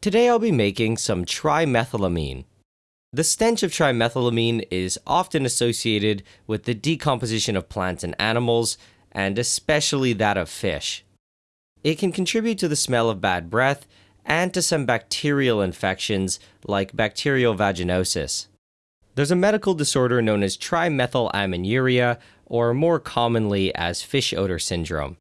Today I'll be making some trimethylamine. The stench of trimethylamine is often associated with the decomposition of plants and animals, and especially that of fish. It can contribute to the smell of bad breath and to some bacterial infections like bacterial vaginosis. There's a medical disorder known as trimethylaminuria, or more commonly as fish odor syndrome.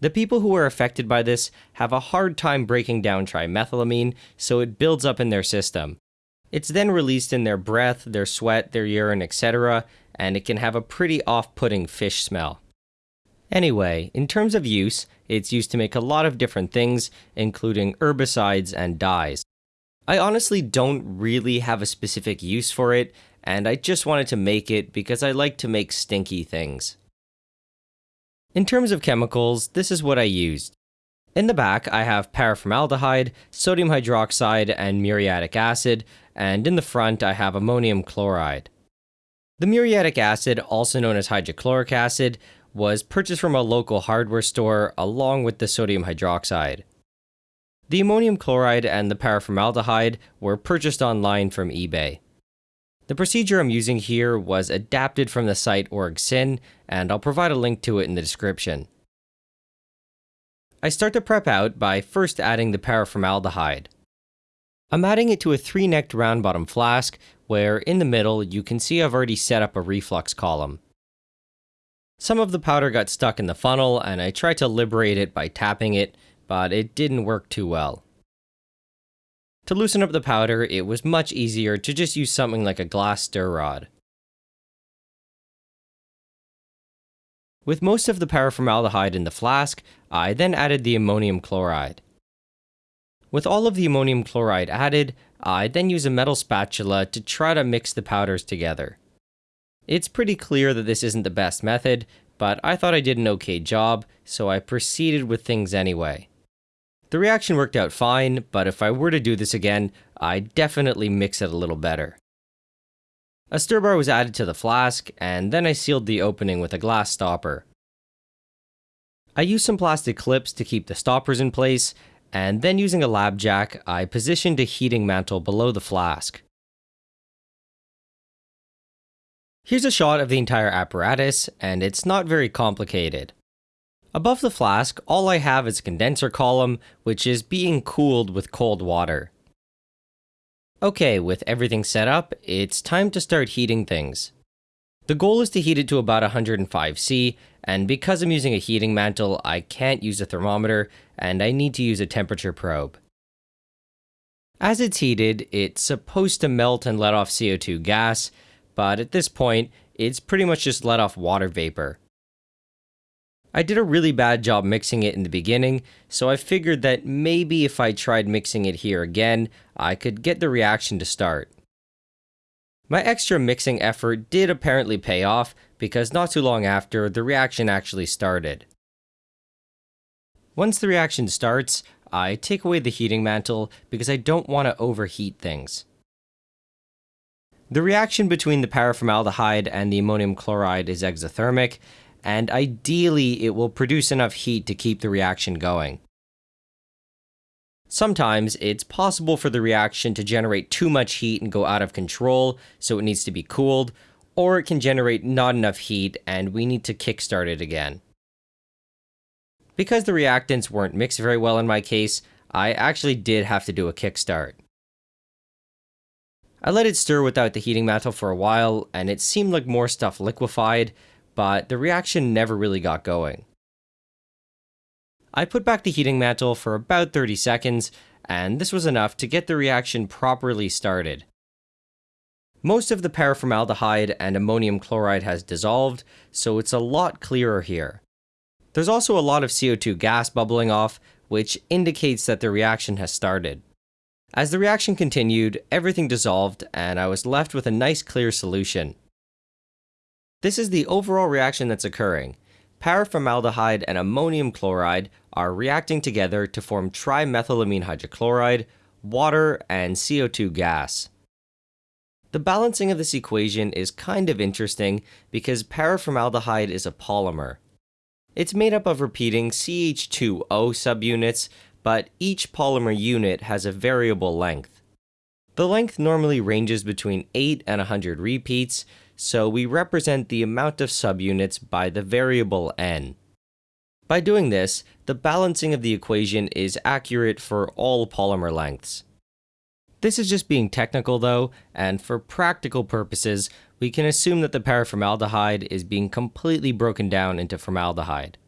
The people who are affected by this have a hard time breaking down trimethylamine, so it builds up in their system. It's then released in their breath, their sweat, their urine, etc., and it can have a pretty off putting fish smell. Anyway, in terms of use, it's used to make a lot of different things, including herbicides and dyes. I honestly don't really have a specific use for it, and I just wanted to make it because I like to make stinky things. In terms of chemicals, this is what I used. In the back, I have paraformaldehyde, sodium hydroxide, and muriatic acid, and in the front, I have ammonium chloride. The muriatic acid, also known as hydrochloric acid, was purchased from a local hardware store along with the sodium hydroxide. The ammonium chloride and the paraformaldehyde were purchased online from eBay. The procedure I'm using here was adapted from the site OrgSyn, and I'll provide a link to it in the description. I start the prep out by first adding the paraformaldehyde. I'm adding it to a three-necked round bottom flask, where in the middle you can see I've already set up a reflux column. Some of the powder got stuck in the funnel, and I tried to liberate it by tapping it, but it didn't work too well. To loosen up the powder, it was much easier to just use something like a glass stir rod. With most of the paraformaldehyde in the flask, I then added the ammonium chloride. With all of the ammonium chloride added, I then use a metal spatula to try to mix the powders together. It's pretty clear that this isn't the best method, but I thought I did an okay job, so I proceeded with things anyway. The reaction worked out fine, but if I were to do this again, I'd definitely mix it a little better. A stir bar was added to the flask, and then I sealed the opening with a glass stopper. I used some plastic clips to keep the stoppers in place, and then using a lab jack, I positioned a heating mantle below the flask. Here's a shot of the entire apparatus, and it's not very complicated. Above the flask, all I have is a condenser column, which is being cooled with cold water. Okay, with everything set up, it's time to start heating things. The goal is to heat it to about 105C, and because I'm using a heating mantle, I can't use a thermometer, and I need to use a temperature probe. As it's heated, it's supposed to melt and let off CO2 gas, but at this point, it's pretty much just let off water vapor. I did a really bad job mixing it in the beginning, so I figured that maybe if I tried mixing it here again, I could get the reaction to start. My extra mixing effort did apparently pay off, because not too long after, the reaction actually started. Once the reaction starts, I take away the heating mantle because I don't want to overheat things. The reaction between the paraformaldehyde and the ammonium chloride is exothermic, and ideally it will produce enough heat to keep the reaction going. Sometimes it's possible for the reaction to generate too much heat and go out of control, so it needs to be cooled, or it can generate not enough heat and we need to kickstart it again. Because the reactants weren't mixed very well in my case, I actually did have to do a kickstart. I let it stir without the heating mantle for a while, and it seemed like more stuff liquefied, but the reaction never really got going. I put back the heating mantle for about 30 seconds, and this was enough to get the reaction properly started. Most of the paraformaldehyde and ammonium chloride has dissolved, so it's a lot clearer here. There's also a lot of CO2 gas bubbling off, which indicates that the reaction has started. As the reaction continued, everything dissolved, and I was left with a nice clear solution. This is the overall reaction that's occurring. Paraformaldehyde and ammonium chloride are reacting together to form trimethylamine hydrochloride, water, and CO2 gas. The balancing of this equation is kind of interesting because paraformaldehyde is a polymer. It's made up of repeating CH2O subunits, but each polymer unit has a variable length. The length normally ranges between 8 and 100 repeats, so we represent the amount of subunits by the variable n. By doing this, the balancing of the equation is accurate for all polymer lengths. This is just being technical though, and for practical purposes, we can assume that the paraformaldehyde is being completely broken down into formaldehyde.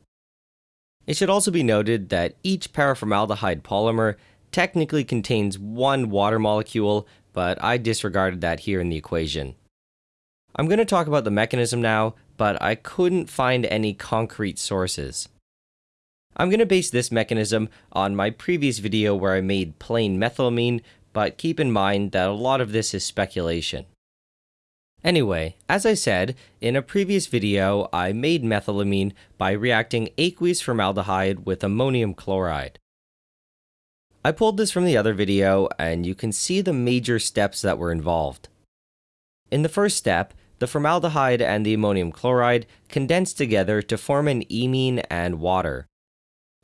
It should also be noted that each paraformaldehyde polymer technically contains one water molecule, but I disregarded that here in the equation. I'm going to talk about the mechanism now, but I couldn't find any concrete sources. I'm going to base this mechanism on my previous video where I made plain methylamine, but keep in mind that a lot of this is speculation. Anyway, as I said, in a previous video, I made methylamine by reacting aqueous formaldehyde with ammonium chloride. I pulled this from the other video, and you can see the major steps that were involved. In the first step, the formaldehyde and the ammonium chloride condense together to form an imine and water.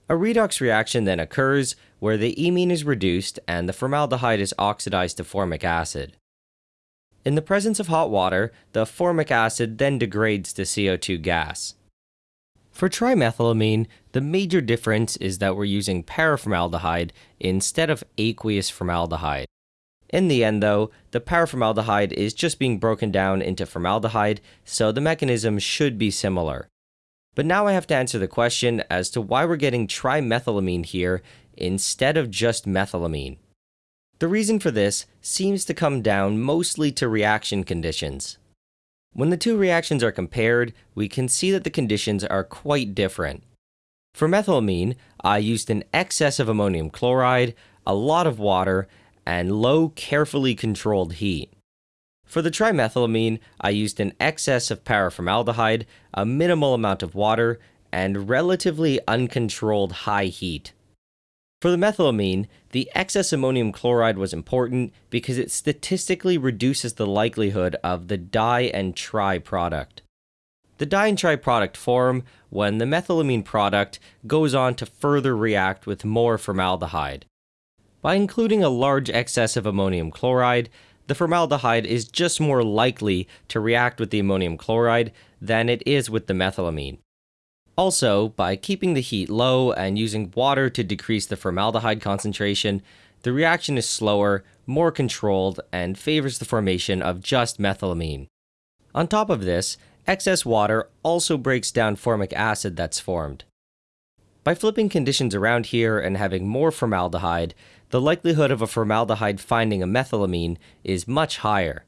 A redox reaction then occurs where the imine is reduced and the formaldehyde is oxidized to formic acid. In the presence of hot water, the formic acid then degrades to CO2 gas. For trimethylamine, the major difference is that we're using paraformaldehyde instead of aqueous formaldehyde. In the end, though, the paraformaldehyde is just being broken down into formaldehyde, so the mechanism should be similar. But now I have to answer the question as to why we're getting trimethylamine here instead of just methylamine. The reason for this seems to come down mostly to reaction conditions. When the two reactions are compared, we can see that the conditions are quite different. For methylamine, I used an excess of ammonium chloride, a lot of water, and low, carefully controlled heat. For the trimethylamine, I used an excess of paraformaldehyde, a minimal amount of water, and relatively uncontrolled high heat. For the methylamine, the excess ammonium chloride was important because it statistically reduces the likelihood of the di and tri product. The di and tri product form when the methylamine product goes on to further react with more formaldehyde. By including a large excess of ammonium chloride, the formaldehyde is just more likely to react with the ammonium chloride than it is with the methylamine. Also, by keeping the heat low and using water to decrease the formaldehyde concentration, the reaction is slower, more controlled, and favors the formation of just methylamine. On top of this, excess water also breaks down formic acid that's formed. By flipping conditions around here and having more formaldehyde, the likelihood of a formaldehyde finding a methylamine is much higher.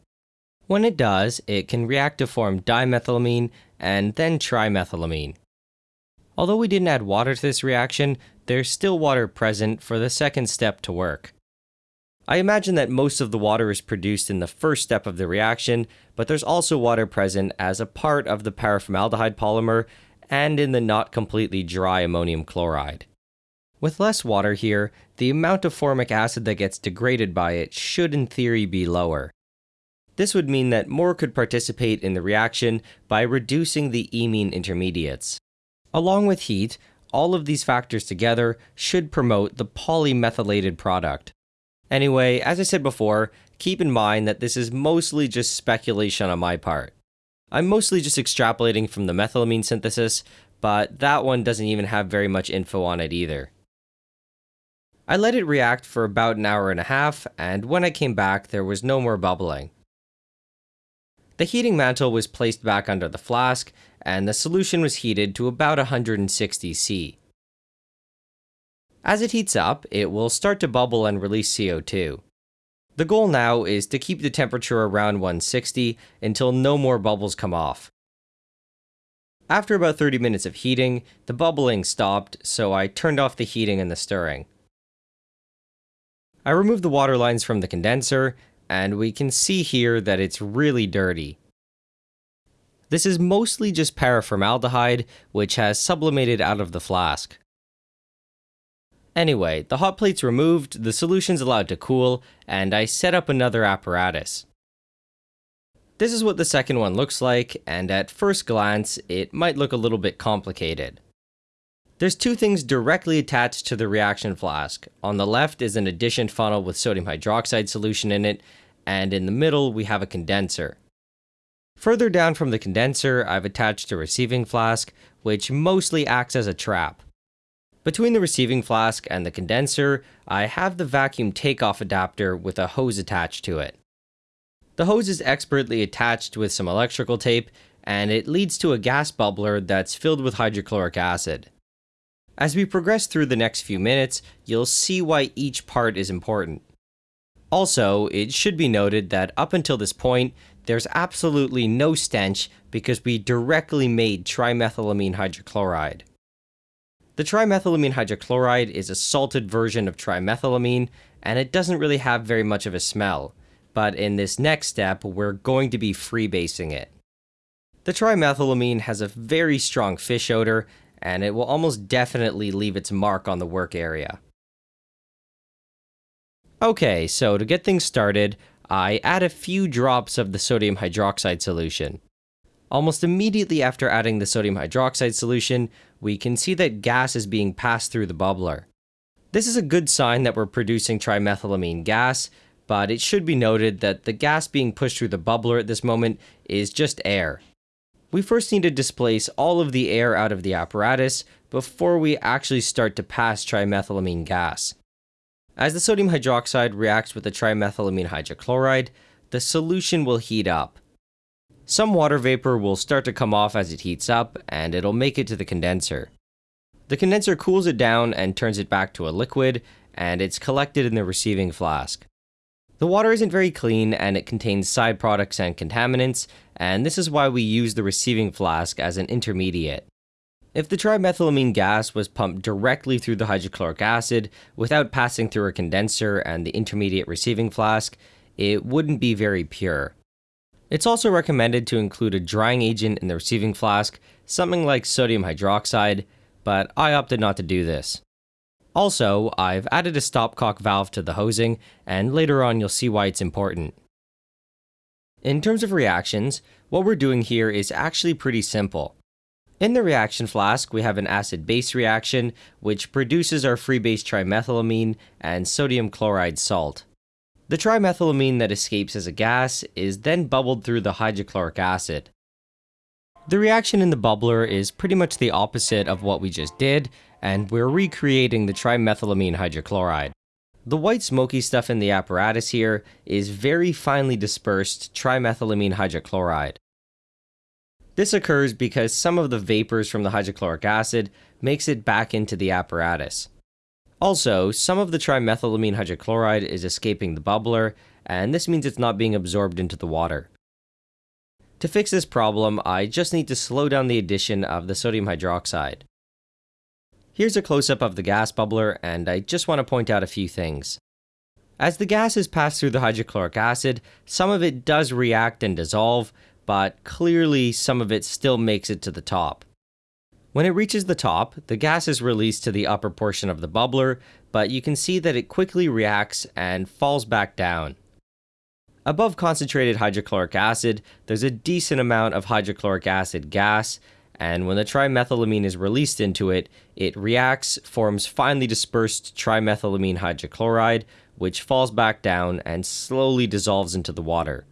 When it does, it can react to form dimethylamine and then trimethylamine. Although we didn't add water to this reaction, there's still water present for the second step to work. I imagine that most of the water is produced in the first step of the reaction, but there's also water present as a part of the paraformaldehyde polymer and in the not completely dry ammonium chloride. With less water here, the amount of formic acid that gets degraded by it should in theory be lower. This would mean that more could participate in the reaction by reducing the imine intermediates. Along with heat, all of these factors together should promote the polymethylated product. Anyway, as I said before, keep in mind that this is mostly just speculation on my part. I'm mostly just extrapolating from the methylamine synthesis, but that one doesn't even have very much info on it either. I let it react for about an hour and a half, and when I came back, there was no more bubbling. The heating mantle was placed back under the flask, and the solution was heated to about 160 C. As it heats up, it will start to bubble and release CO2. The goal now is to keep the temperature around 160 until no more bubbles come off. After about 30 minutes of heating, the bubbling stopped, so I turned off the heating and the stirring. I removed the water lines from the condenser and we can see here that it's really dirty. This is mostly just paraformaldehyde, which has sublimated out of the flask. Anyway, the hot plate's removed, the solution's allowed to cool, and I set up another apparatus. This is what the second one looks like, and at first glance, it might look a little bit complicated. There's two things directly attached to the reaction flask. On the left is an addition funnel with sodium hydroxide solution in it, and in the middle we have a condenser. Further down from the condenser, I've attached a receiving flask, which mostly acts as a trap. Between the receiving flask and the condenser, I have the vacuum takeoff adapter with a hose attached to it. The hose is expertly attached with some electrical tape, and it leads to a gas bubbler that's filled with hydrochloric acid. As we progress through the next few minutes, you'll see why each part is important. Also, it should be noted that up until this point, there's absolutely no stench because we directly made trimethylamine hydrochloride. The trimethylamine hydrochloride is a salted version of trimethylamine, and it doesn't really have very much of a smell, but in this next step, we're going to be freebasing it. The trimethylamine has a very strong fish odor, and it will almost definitely leave its mark on the work area. Okay, so to get things started, I add a few drops of the sodium hydroxide solution. Almost immediately after adding the sodium hydroxide solution, we can see that gas is being passed through the bubbler. This is a good sign that we're producing trimethylamine gas, but it should be noted that the gas being pushed through the bubbler at this moment is just air we first need to displace all of the air out of the apparatus before we actually start to pass trimethylamine gas. As the sodium hydroxide reacts with the trimethylamine hydrochloride, the solution will heat up. Some water vapor will start to come off as it heats up, and it'll make it to the condenser. The condenser cools it down and turns it back to a liquid, and it's collected in the receiving flask. The water isn't very clean and it contains side products and contaminants, and this is why we use the receiving flask as an intermediate. If the trimethylamine gas was pumped directly through the hydrochloric acid without passing through a condenser and the intermediate receiving flask, it wouldn't be very pure. It's also recommended to include a drying agent in the receiving flask, something like sodium hydroxide, but I opted not to do this. Also, I've added a stopcock valve to the hosing, and later on you'll see why it's important. In terms of reactions, what we're doing here is actually pretty simple. In the reaction flask, we have an acid-base reaction, which produces our free base trimethylamine and sodium chloride salt. The trimethylamine that escapes as a gas is then bubbled through the hydrochloric acid. The reaction in the bubbler is pretty much the opposite of what we just did, and we're recreating the trimethylamine hydrochloride. The white smoky stuff in the apparatus here is very finely dispersed trimethylamine hydrochloride. This occurs because some of the vapors from the hydrochloric acid makes it back into the apparatus. Also, some of the trimethylamine hydrochloride is escaping the bubbler, and this means it's not being absorbed into the water. To fix this problem, I just need to slow down the addition of the sodium hydroxide. Here's a close-up of the gas bubbler, and I just want to point out a few things. As the gas is passed through the hydrochloric acid, some of it does react and dissolve, but clearly some of it still makes it to the top. When it reaches the top, the gas is released to the upper portion of the bubbler, but you can see that it quickly reacts and falls back down. Above concentrated hydrochloric acid, there's a decent amount of hydrochloric acid gas, and when the trimethylamine is released into it, it reacts, forms finely dispersed trimethylamine hydrochloride, which falls back down and slowly dissolves into the water.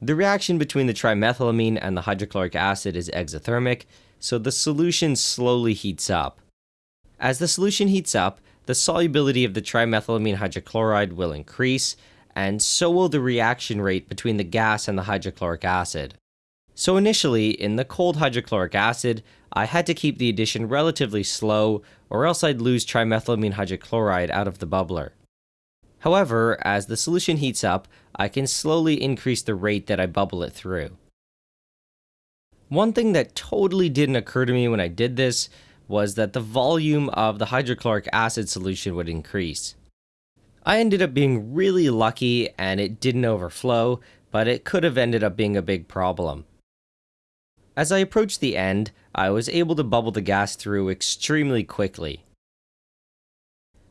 The reaction between the trimethylamine and the hydrochloric acid is exothermic, so the solution slowly heats up. As the solution heats up, the solubility of the trimethylamine hydrochloride will increase, and so will the reaction rate between the gas and the hydrochloric acid. So initially, in the cold hydrochloric acid, I had to keep the addition relatively slow or else I'd lose trimethylamine hydrochloride out of the bubbler. However, as the solution heats up, I can slowly increase the rate that I bubble it through. One thing that totally didn't occur to me when I did this was that the volume of the hydrochloric acid solution would increase. I ended up being really lucky and it didn't overflow, but it could have ended up being a big problem. As I approached the end, I was able to bubble the gas through extremely quickly.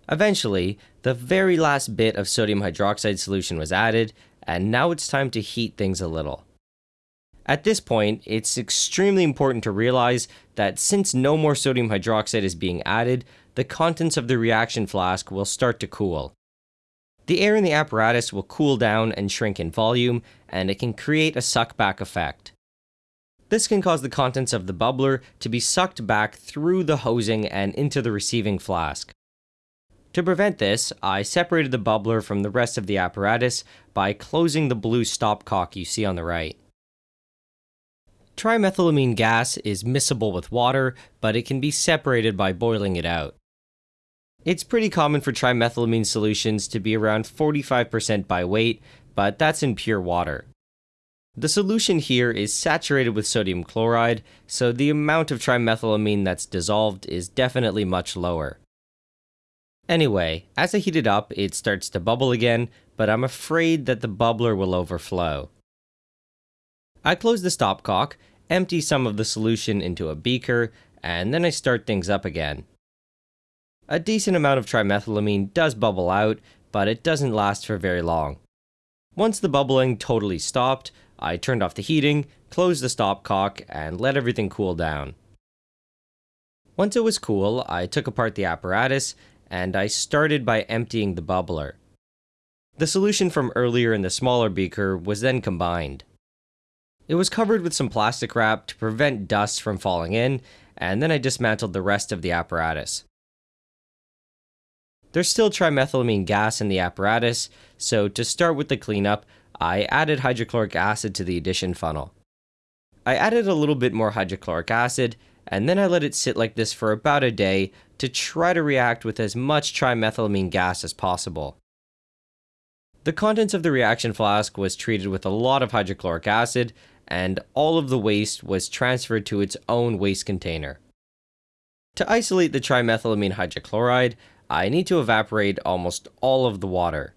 Eventually, the very last bit of sodium hydroxide solution was added, and now it's time to heat things a little. At this point, it's extremely important to realize that since no more sodium hydroxide is being added, the contents of the reaction flask will start to cool. The air in the apparatus will cool down and shrink in volume, and it can create a suckback effect. This can cause the contents of the bubbler to be sucked back through the hosing and into the receiving flask. To prevent this, I separated the bubbler from the rest of the apparatus by closing the blue stopcock you see on the right. Trimethylamine gas is miscible with water, but it can be separated by boiling it out. It's pretty common for trimethylamine solutions to be around 45% by weight, but that's in pure water. The solution here is saturated with sodium chloride, so the amount of trimethylamine that's dissolved is definitely much lower. Anyway, as I heat it up, it starts to bubble again, but I'm afraid that the bubbler will overflow. I close the stopcock, empty some of the solution into a beaker, and then I start things up again. A decent amount of trimethylamine does bubble out, but it doesn't last for very long. Once the bubbling totally stopped, I turned off the heating, closed the stopcock, and let everything cool down. Once it was cool, I took apart the apparatus, and I started by emptying the bubbler. The solution from earlier in the smaller beaker was then combined. It was covered with some plastic wrap to prevent dust from falling in, and then I dismantled the rest of the apparatus. There's still trimethylamine gas in the apparatus, so to start with the cleanup, I added hydrochloric acid to the addition funnel. I added a little bit more hydrochloric acid, and then I let it sit like this for about a day to try to react with as much trimethylamine gas as possible. The contents of the reaction flask was treated with a lot of hydrochloric acid, and all of the waste was transferred to its own waste container. To isolate the trimethylamine hydrochloride, I need to evaporate almost all of the water.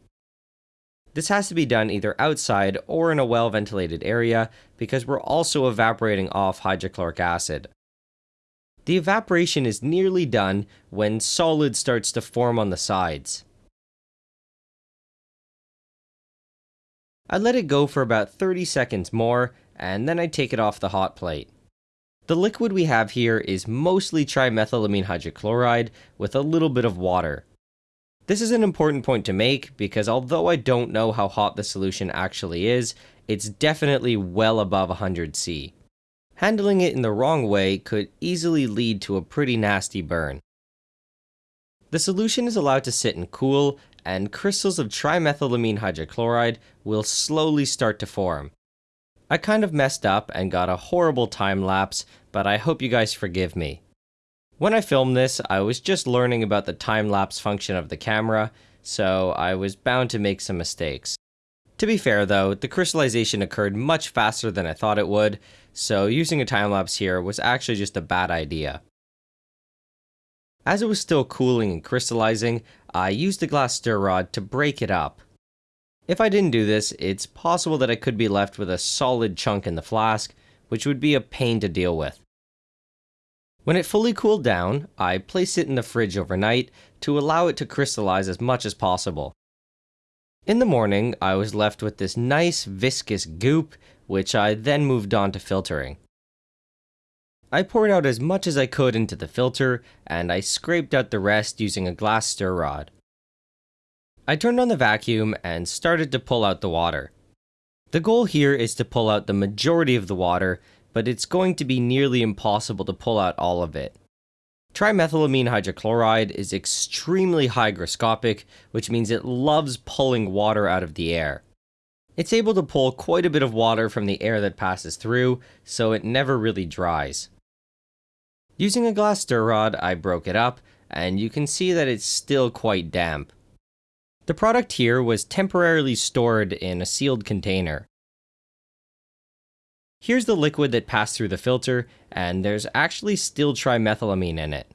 This has to be done either outside or in a well ventilated area because we're also evaporating off hydrochloric acid. The evaporation is nearly done when solid starts to form on the sides. I let it go for about 30 seconds more, and then I take it off the hot plate. The liquid we have here is mostly trimethylamine hydrochloride with a little bit of water. This is an important point to make because although I don't know how hot the solution actually is, it's definitely well above 100 C. Handling it in the wrong way could easily lead to a pretty nasty burn. The solution is allowed to sit and cool, and crystals of trimethylamine hydrochloride will slowly start to form. I kind of messed up and got a horrible time lapse, but I hope you guys forgive me. When I filmed this, I was just learning about the time-lapse function of the camera, so I was bound to make some mistakes. To be fair though, the crystallization occurred much faster than I thought it would, so using a time-lapse here was actually just a bad idea. As it was still cooling and crystallizing, I used a glass stir rod to break it up. If I didn't do this, it's possible that I could be left with a solid chunk in the flask, which would be a pain to deal with. When it fully cooled down, I placed it in the fridge overnight to allow it to crystallize as much as possible. In the morning, I was left with this nice viscous goop, which I then moved on to filtering. I poured out as much as I could into the filter, and I scraped out the rest using a glass stir rod. I turned on the vacuum and started to pull out the water. The goal here is to pull out the majority of the water but it's going to be nearly impossible to pull out all of it. Trimethylamine hydrochloride is extremely hygroscopic, which means it loves pulling water out of the air. It's able to pull quite a bit of water from the air that passes through, so it never really dries. Using a glass stir rod, I broke it up, and you can see that it's still quite damp. The product here was temporarily stored in a sealed container. Here's the liquid that passed through the filter, and there's actually still trimethylamine in it.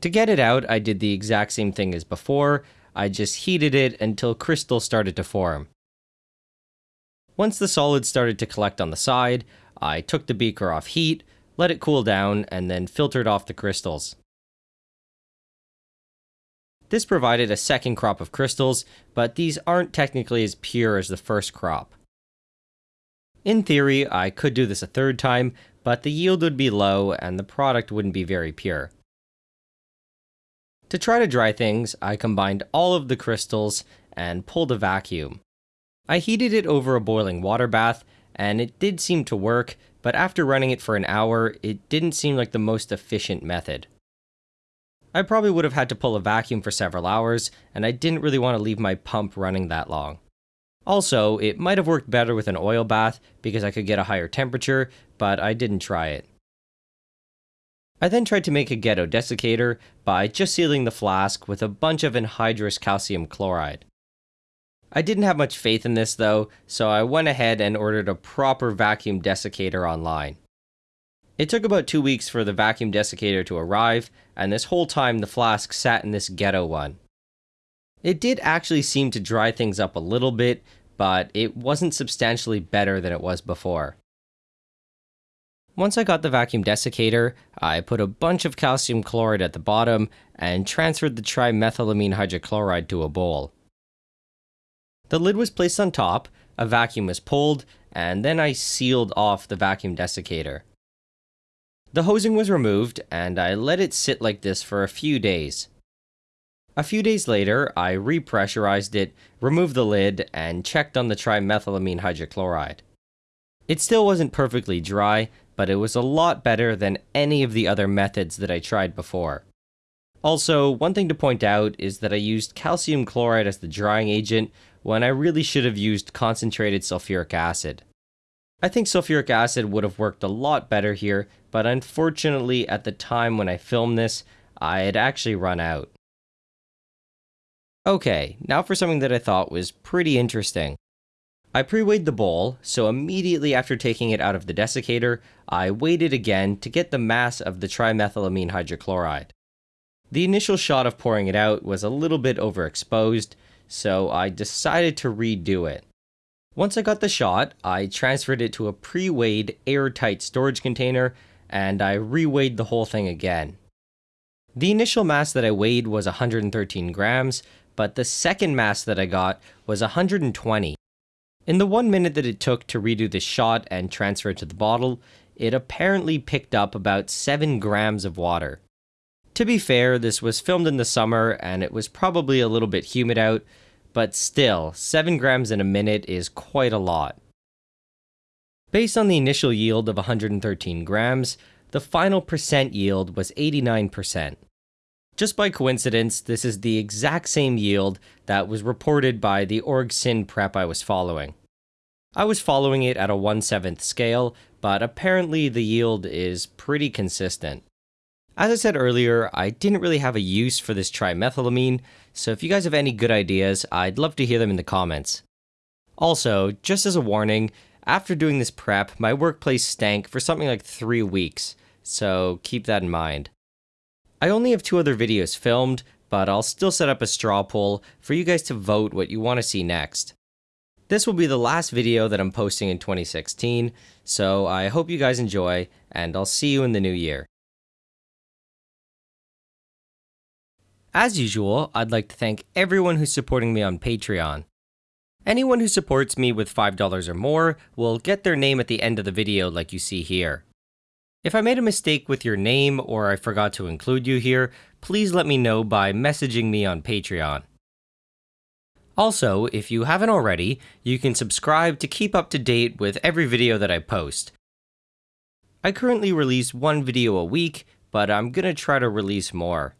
To get it out, I did the exact same thing as before, I just heated it until crystals started to form. Once the solid started to collect on the side, I took the beaker off heat, let it cool down, and then filtered off the crystals. This provided a second crop of crystals, but these aren't technically as pure as the first crop. In theory, I could do this a third time, but the yield would be low and the product wouldn't be very pure. To try to dry things, I combined all of the crystals and pulled a vacuum. I heated it over a boiling water bath, and it did seem to work, but after running it for an hour, it didn't seem like the most efficient method. I probably would have had to pull a vacuum for several hours, and I didn't really want to leave my pump running that long. Also, it might have worked better with an oil bath because I could get a higher temperature, but I didn't try it. I then tried to make a ghetto desiccator by just sealing the flask with a bunch of anhydrous calcium chloride. I didn't have much faith in this though, so I went ahead and ordered a proper vacuum desiccator online. It took about two weeks for the vacuum desiccator to arrive, and this whole time the flask sat in this ghetto one. It did actually seem to dry things up a little bit, but it wasn't substantially better than it was before. Once I got the vacuum desiccator, I put a bunch of calcium chloride at the bottom and transferred the trimethylamine hydrochloride to a bowl. The lid was placed on top, a vacuum was pulled, and then I sealed off the vacuum desiccator. The hosing was removed, and I let it sit like this for a few days. A few days later, I repressurized it, removed the lid, and checked on the trimethylamine hydrochloride. It still wasn't perfectly dry, but it was a lot better than any of the other methods that I tried before. Also, one thing to point out is that I used calcium chloride as the drying agent when I really should have used concentrated sulfuric acid. I think sulfuric acid would have worked a lot better here, but unfortunately at the time when I filmed this, I had actually run out. Okay, now for something that I thought was pretty interesting. I pre-weighed the bowl, so immediately after taking it out of the desiccator, I weighed it again to get the mass of the trimethylamine hydrochloride. The initial shot of pouring it out was a little bit overexposed, so I decided to redo it. Once I got the shot, I transferred it to a pre-weighed airtight storage container and I reweighed the whole thing again. The initial mass that I weighed was 113 grams, but the second mass that I got was 120. In the one minute that it took to redo the shot and transfer it to the bottle, it apparently picked up about 7 grams of water. To be fair, this was filmed in the summer and it was probably a little bit humid out, but still, 7 grams in a minute is quite a lot. Based on the initial yield of 113 grams, the final percent yield was 89%. Just by coincidence, this is the exact same yield that was reported by the org OrgSyn prep I was following. I was following it at a 1 7th scale, but apparently the yield is pretty consistent. As I said earlier, I didn't really have a use for this trimethylamine, so if you guys have any good ideas, I'd love to hear them in the comments. Also, just as a warning, after doing this prep, my workplace stank for something like 3 weeks, so keep that in mind. I only have two other videos filmed, but I'll still set up a straw poll for you guys to vote what you want to see next. This will be the last video that I'm posting in 2016, so I hope you guys enjoy, and I'll see you in the new year. As usual, I'd like to thank everyone who's supporting me on Patreon. Anyone who supports me with $5 or more will get their name at the end of the video like you see here. If I made a mistake with your name or I forgot to include you here, please let me know by messaging me on Patreon. Also, if you haven't already, you can subscribe to keep up to date with every video that I post. I currently release one video a week, but I'm gonna try to release more.